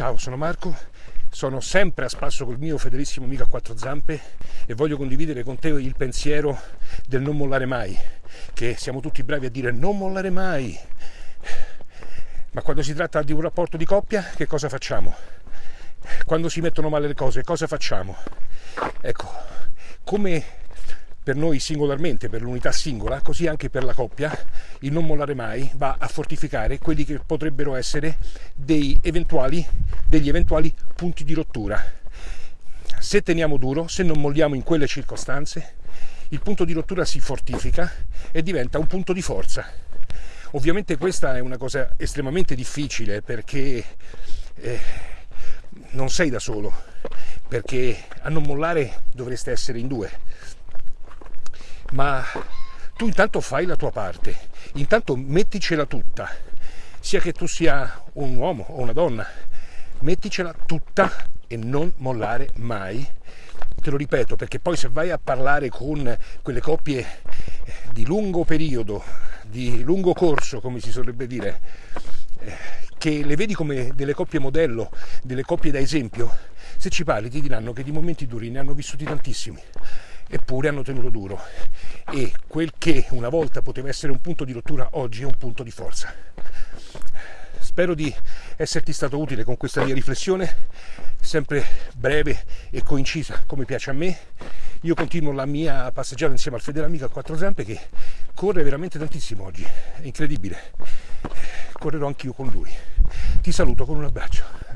Ciao, sono Marco, sono sempre a spasso col mio fedelissimo amico a quattro zampe e voglio condividere con te il pensiero del non mollare mai, che siamo tutti bravi a dire non mollare mai. Ma quando si tratta di un rapporto di coppia, che cosa facciamo? Quando si mettono male le cose, cosa facciamo? Ecco, come per noi singolarmente, per l'unità singola, così anche per la coppia, il non mollare mai va a fortificare quelli che potrebbero essere eventuali, degli eventuali punti di rottura. Se teniamo duro, se non molliamo in quelle circostanze, il punto di rottura si fortifica e diventa un punto di forza. Ovviamente questa è una cosa estremamente difficile perché eh, non sei da solo, perché a non mollare dovreste essere in due ma tu intanto fai la tua parte, intanto metticela tutta, sia che tu sia un uomo o una donna, metticela tutta e non mollare mai. Te lo ripeto perché poi se vai a parlare con quelle coppie di lungo periodo, di lungo corso, come si dovrebbe dire, eh, che le vedi come delle coppie modello, delle coppie da esempio, se ci parli ti diranno che di momenti duri ne hanno vissuti tantissimi eppure hanno tenuto duro e quel che una volta poteva essere un punto di rottura oggi è un punto di forza. Spero di esserti stato utile con questa mia riflessione, sempre breve e coincisa come piace a me. Io continuo la mia passeggiata insieme al fedele amico a quattro zampe che corre veramente tantissimo oggi, è incredibile. Correrò anch'io con lui. Ti saluto con un abbraccio.